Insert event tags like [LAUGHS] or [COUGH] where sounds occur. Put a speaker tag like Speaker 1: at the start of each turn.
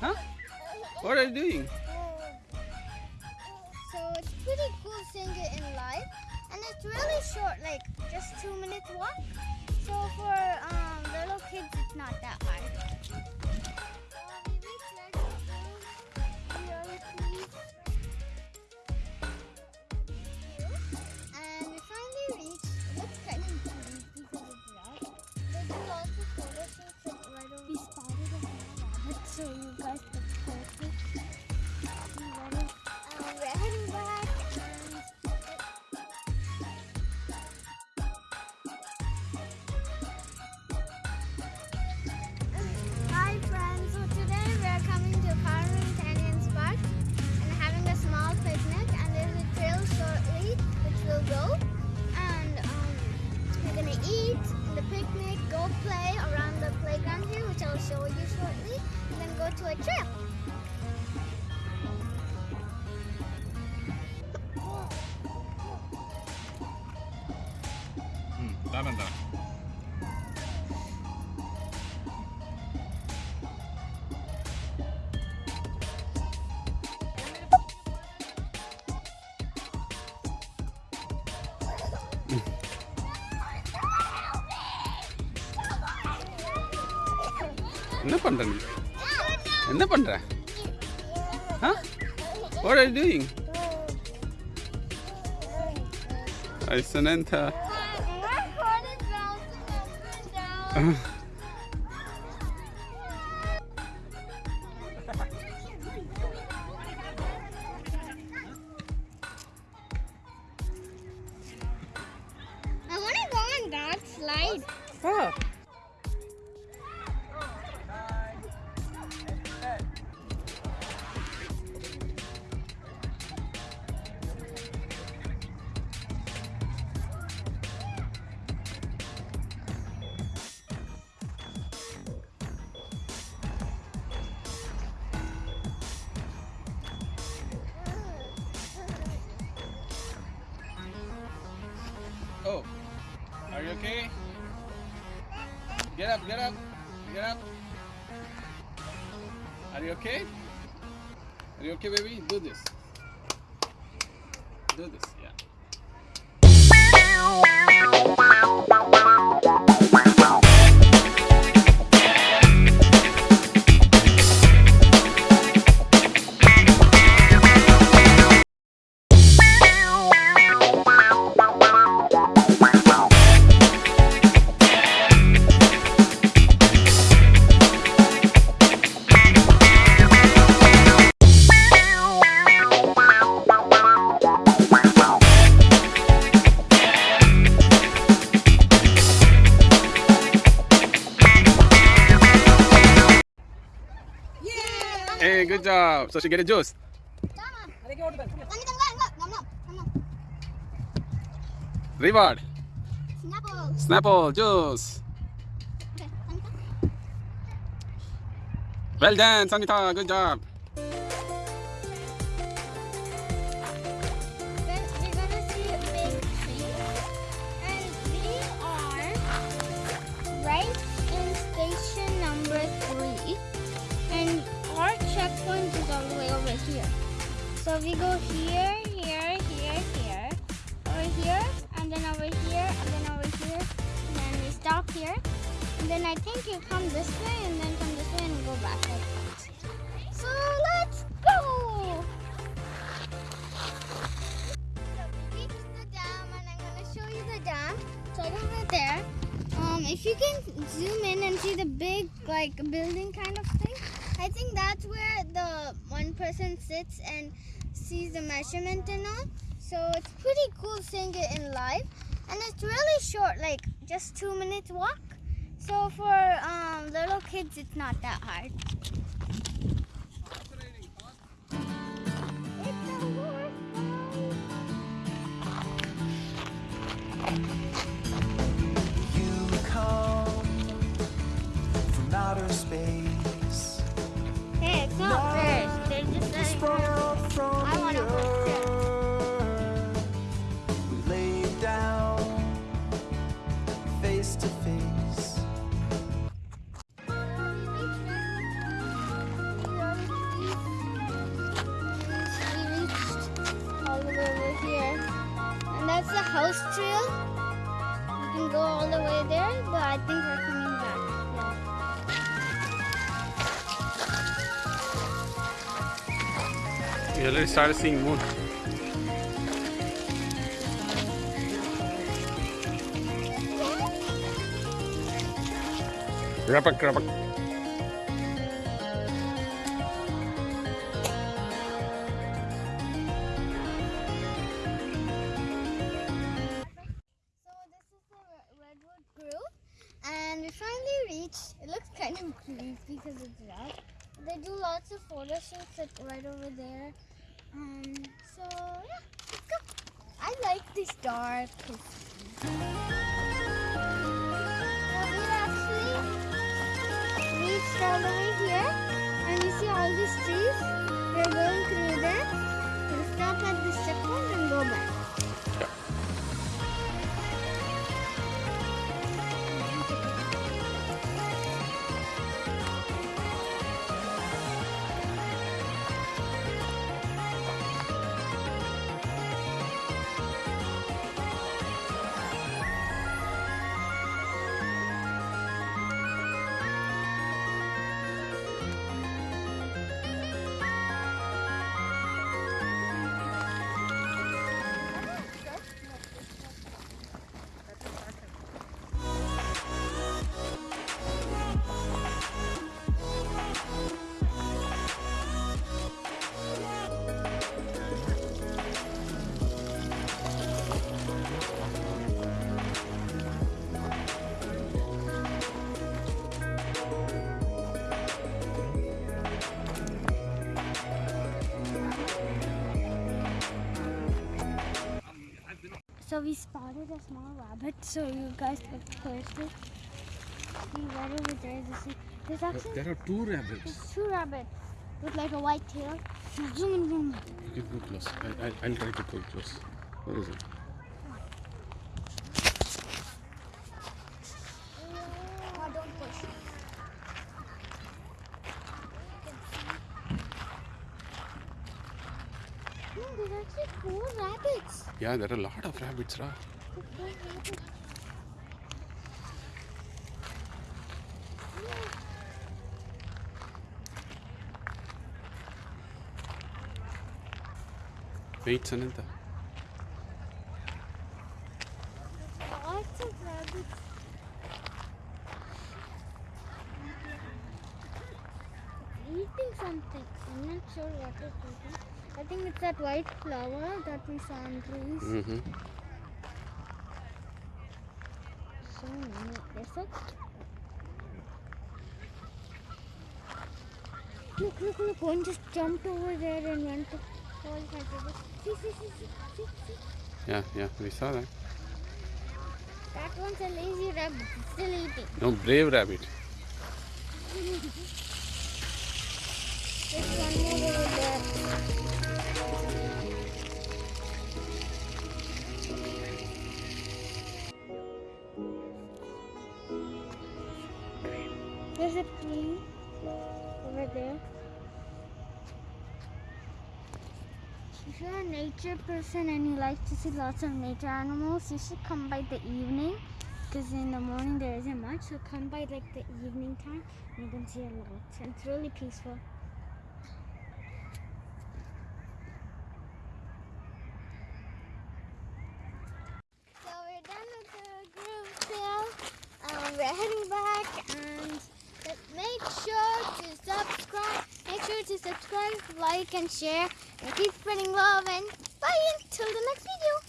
Speaker 1: Huh? What are you doing?
Speaker 2: So it's pretty cool seeing it in live, and it's really short, like just two minutes walk. So for um, little kids, it's not that hard. go to a trail.
Speaker 1: Hmm, lavender. என்ன பண்ற நீ என்ன பண்ற Huh? What are you doing? Ay, Samantha.
Speaker 2: I want to go on that slide.
Speaker 1: Oh. Oh, are you okay? Get up, get up, get up. Are you okay? Are you okay, baby? Do this. Do this, yeah. Hey, good job. So she get a juice. Reward.
Speaker 2: Snapple.
Speaker 1: Snapple juice. Well done, Sanita. Good job.
Speaker 2: Then I think you come this way, and then come this way, and go back. So let's go. So we reached the dam and I'm gonna show you the dam. So I right there. Um, if you can zoom in and see the big like building kind of thing, I think that's where the one person sits and sees the measurement and all. So it's pretty cool seeing it in live, and it's really short, like just two minutes walk. So for um, little kids, it's not that hard.
Speaker 3: Outer space,
Speaker 2: But I think we're coming back.
Speaker 1: We already started seeing moon. Rapak, rapak.
Speaker 2: We finally reached. It looks kind of creepy because it's dark. They do lots of photo shoots like right over there. Um, so yeah, let's go. I like this dark. So we spotted a small rabbit. So you guys look closely. See right over there. There's, there's actually
Speaker 1: There are two rabbits.
Speaker 2: there's two rabbits with like a white tail. Zoom. [LAUGHS]
Speaker 1: You can go close. I, I, I'll try to go close. Where is it?
Speaker 2: Oh, don't push. No, there's four rabbits.
Speaker 1: Yeah, there are a lot of rabbits, Ra. Wait, Sananta.
Speaker 2: Lots of rabbits. It's eating something. I'm not sure what it's eating. I think it's that white flower that we saw in trees.
Speaker 1: Mm-hmm.
Speaker 2: So many. They're so Look, look, look. One just jumped over there and went to all See, see, see, see, see, see.
Speaker 1: Yeah, yeah, we saw that.
Speaker 2: That one's a lazy rabbit. It's still eating.
Speaker 1: No, brave rabbit. [LAUGHS]
Speaker 2: There's a tree over there. If you're a nature person and you like to see lots of nature animals, you should come by the evening. Because in the morning there isn't much, so come by like the evening time and you can see a lot. And it's really peaceful. So we're done with the group sale. Um, we're heading back and but make sure to subscribe. Make sure to subscribe, like, and share. And keep spreading love. And bye until the next video.